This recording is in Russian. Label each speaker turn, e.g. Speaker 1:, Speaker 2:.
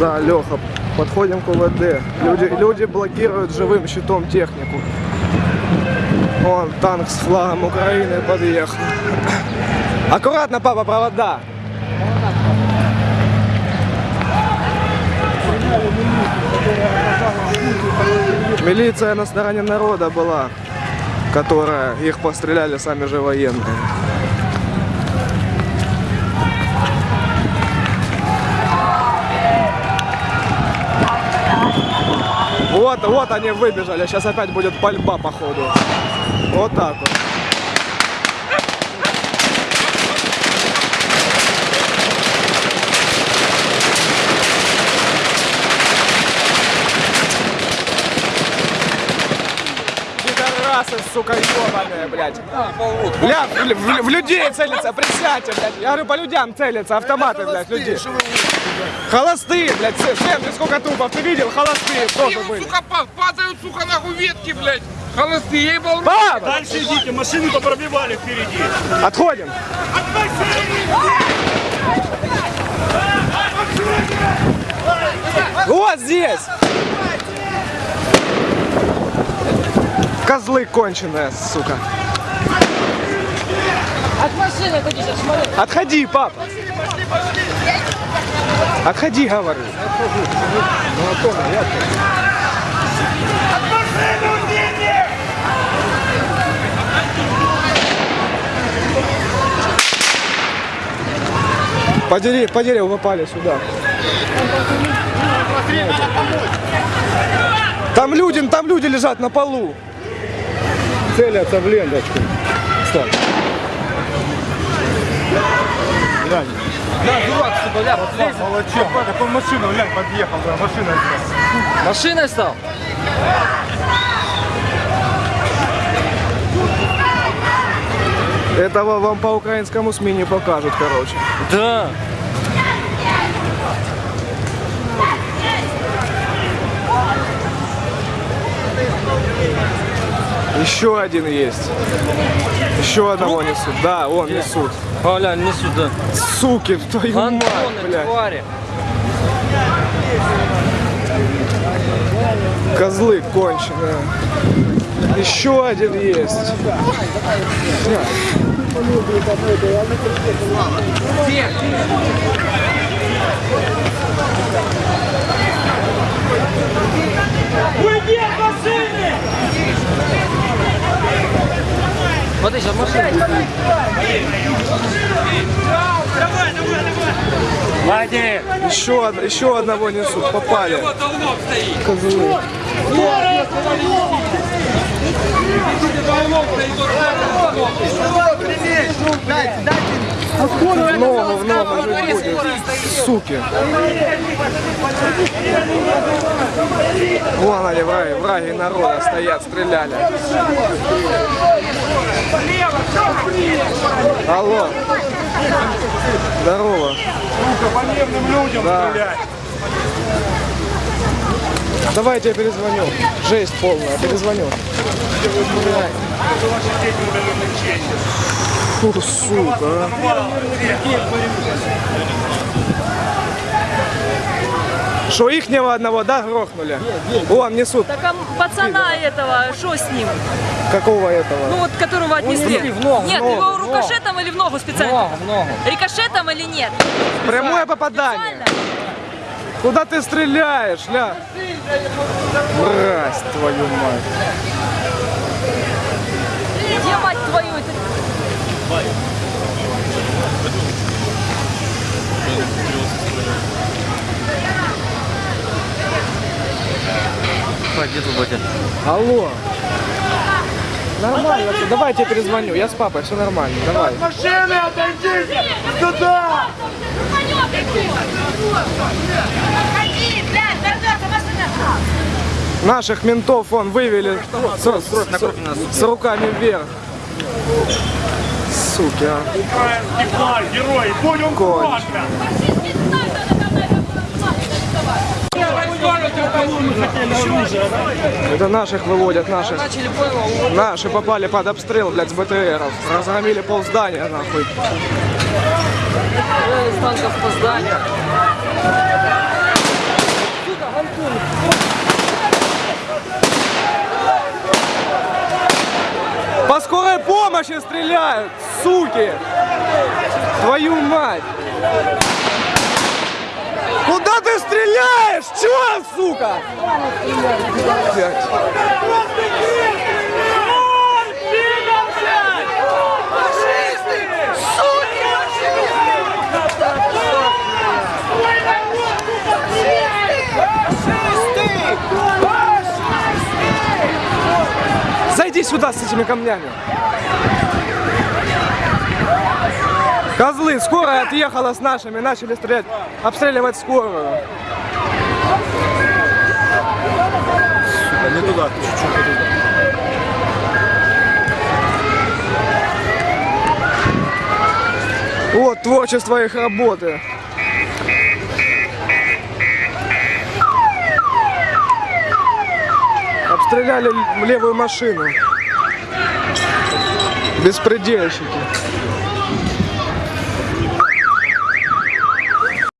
Speaker 1: Да, Леха, подходим к УВД. Люди, люди блокируют живым щитом технику. Вон танк с флагом Украины подъехал. Аккуратно, папа, провода. Милиция на стороне народа была, которая их постреляли сами же военные. Вот, вот они выбежали. Сейчас опять будет пальба походу. Вот так вот. Пидорасы, сука, ебаные, блядь. Бля, в, в- в людей целятся, присядьте, блядь. Я говорю, по людям целятся, автоматы, блядь, людей. Холостые, блядь, сын, ты сколько трупов ты видел? Холостые тоже были.
Speaker 2: Сука, па- падают, сука, нахуй ветки, блядь. Холостые, ебал.
Speaker 1: Папа,
Speaker 3: Дальше идите, машины-то пробивали впереди.
Speaker 1: отходим. Вот здесь. Козлы конченые, сука.
Speaker 4: От машины отойди сейчас, смотри.
Speaker 1: Отходи, папа. Отходи, говорю. По дереву, по дереву попали сюда. Там люди, там люди лежат на полу. Целятся в ленточку. Стой.
Speaker 3: Молодчик, такой машину, глянь, подъехал, да, машина.
Speaker 4: Машиной стал?
Speaker 1: Этого вам по украинскому СМИ не покажут, короче.
Speaker 4: Да.
Speaker 1: Еще один есть. Еще одного несут. Да, он несут.
Speaker 4: Оля, не сюда.
Speaker 1: Суки, твою мать,
Speaker 4: Антоны,
Speaker 1: блядь.
Speaker 4: твари.
Speaker 1: Козлы конченые. Еще один есть
Speaker 4: сейчас машина.
Speaker 3: Влади!
Speaker 1: Еще, еще одного несут. Попали. Козлы. В ногу, в ногу жить будет. Суки. Вон они, враги, враги народа стоят, стреляли. Алло. Здорово.
Speaker 3: По мирным людям
Speaker 1: Да.
Speaker 3: стрелять.
Speaker 1: Давайте я перезвоню. Жесть полная, перезвоню. Фу, сука. а. Что, ихнего одного, да, грохнули? Вон, несут.
Speaker 5: Так а пацана этого, что с ним?
Speaker 1: Какого этого?
Speaker 5: Ну вот, которого отнесли.
Speaker 4: в ногу,
Speaker 5: Нет,
Speaker 1: в ногу,
Speaker 5: его
Speaker 1: в
Speaker 5: рикошетом или в ногу специально?
Speaker 4: Много, много.
Speaker 5: Рикошетом или нет?
Speaker 1: Прямое попадание.
Speaker 5: Специально?
Speaker 1: Куда ты стреляешь, ля? Мразь, твою мать.
Speaker 5: Где мать твою? Это
Speaker 4: Пойди тут, батя.
Speaker 1: Алло. Нормально, всё, давайте я перезвоню. Я с папой, все нормально, давай.
Speaker 3: Машины, отойдите! Сюда!
Speaker 1: Наших ментов он вывели с, с- с руками вверх. Суки, а.
Speaker 3: Герой, будем
Speaker 1: Конч. Это наших выводят, наших. Наши попали под обстрел, блядь, с БТРов. Разгромили пол здания, нахуй.
Speaker 4: Из танков по. По
Speaker 1: скорой помощи стреляют, суки! Твою мать! Блядь. Зайди сюда с этими камнями. Козлы, скорая отъехала с нашими, начали стрелять, обстреливать скорую.
Speaker 3: Не туда, чуть-чуть туда.
Speaker 1: Вот творчество их работы. Обстреляли левую машину. Беспредельщики.